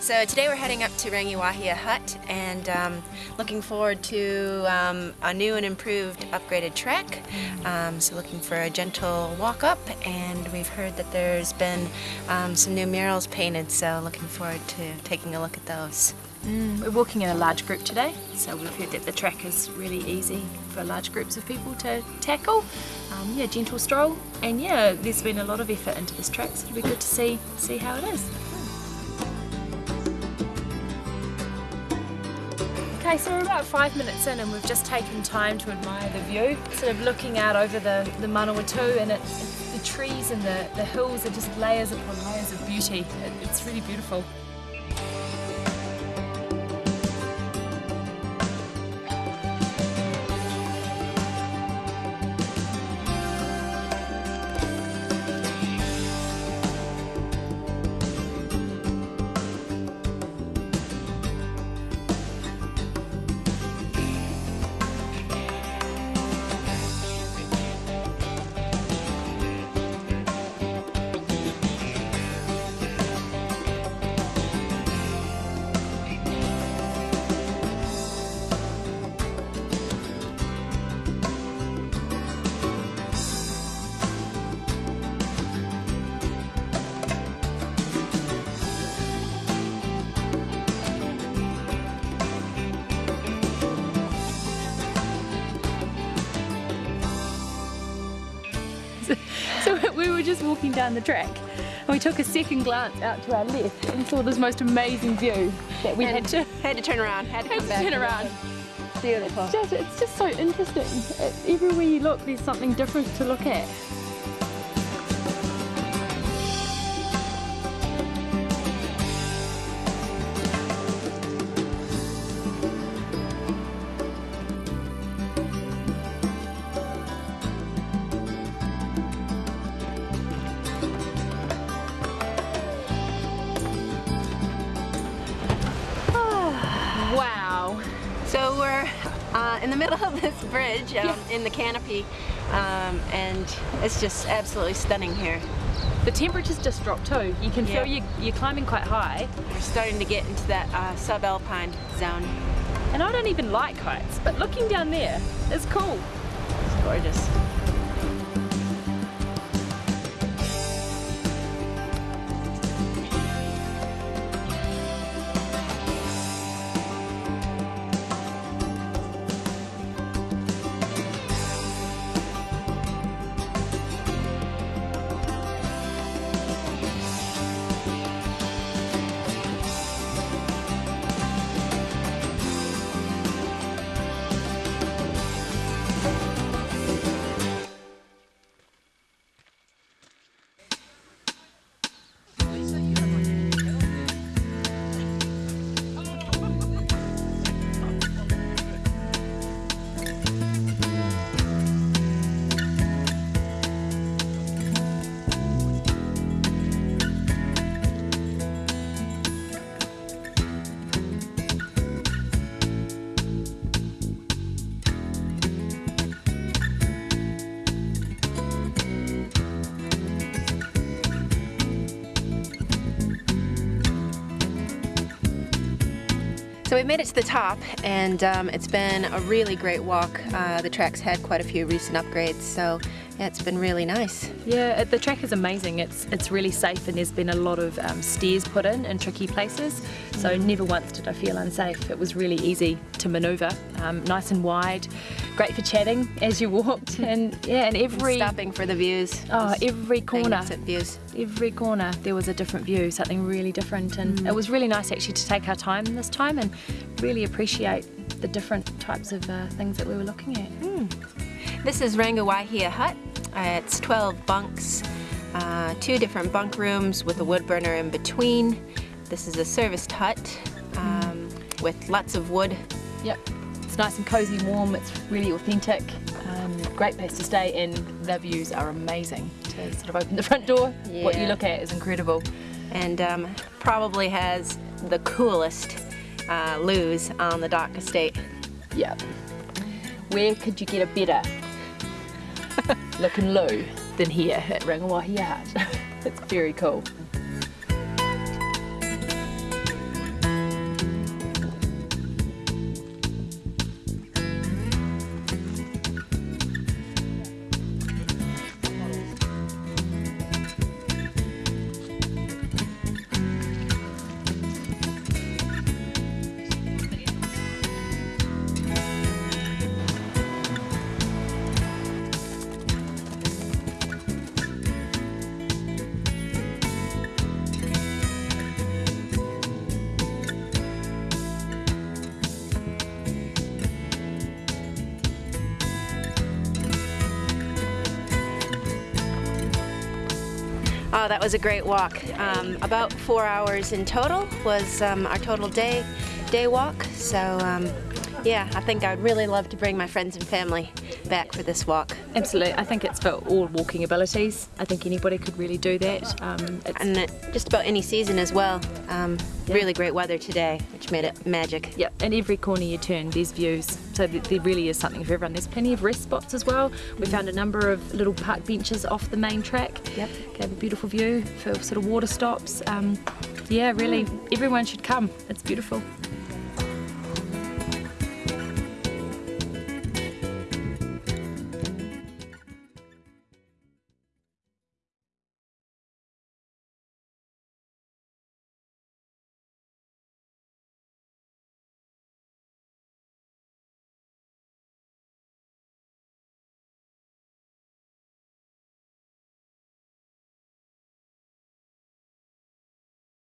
so today we're heading up to Rangiwahia Hut and um, looking forward to um, a new and improved upgraded trek. Um, so looking for a gentle walk up and we've heard that there's been um, some new murals painted so looking forward to taking a look at those. Mm, we're walking in a large group today, so we've heard that the track is really easy for large groups of people to tackle. Um, yeah, gentle stroll, and yeah, there's been a lot of effort into this track, so it'll be good to see see how it is. Okay, so we're about five minutes in and we've just taken time to admire the view, sort of looking out over the, the Manawatu and it's, the trees and the, the hills are just layers upon layers of beauty. It, it's really beautiful. Were just walking down the track and we took a second glance out to our left and saw this most amazing view that we And had to, Had to turn around, had to had to turn around. Beautiful. It's just, it's just so interesting. It- everywhere you look there's something different to look at. In the middle of this bridge um, in the canopy um, and it's just absolutely stunning here. The temperature's just dropped too. You can Yeah. feel you, you're climbing quite high. We're starting to get into that uh, subalpine zone. And I don't even like heights, but looking down there is cool. It's gorgeous. So we made it to the top and um, it's been a really great walk. Uh, the track's had quite a few recent upgrades so yeah, it's been really nice. Yeah, it- the track is amazing. It's it's really safe and there's been a lot of um, stairs put in in tricky places. So never once did I feel unsafe. It was really easy to manoeuvre, um, nice and wide, great for chatting as you walked, and yeah, and every Stopping for the views. oh every corner, views. every corner there was a different view, something really different, and it was really nice actually to take our time this time and really appreciate the different types of uh, things that we were looking at. This is Rangiwahia Hut. Uh, it's 12 bunks, uh, two different bunk rooms with a wood burner in between. This is a serviced hut um, with lots of wood. Yep. It's nice and cozy, warm. It's really authentic. Um, great place to stay, and the views are amazing. To sort of open the front door, what you look at is incredible. and um, probably has the coolest uh, loos on the DOC estate. Yep. Where could you get a better looking low than here at Rangawahi Hut? it's very cool. Oh, that was a great walk. Um, about four hours in total was um, our total day day walk. So um, yeah, I think I'd really love to bring my friends and family back for this walk. Absolutely, I think it's for all walking abilities. I think anybody could really do that. Um, it's, And it- just about any season as well. Um, Yeah. Really great weather today, which made it magic. yeah, and every corner you turn, there's views. So th- there really is something for everyone. There's plenty of rest spots as well. We found a number of little park benches off the main track. Yep. Gave a beautiful view for sort of water stops. Um, yeah, really, everyone should come. It's beautiful.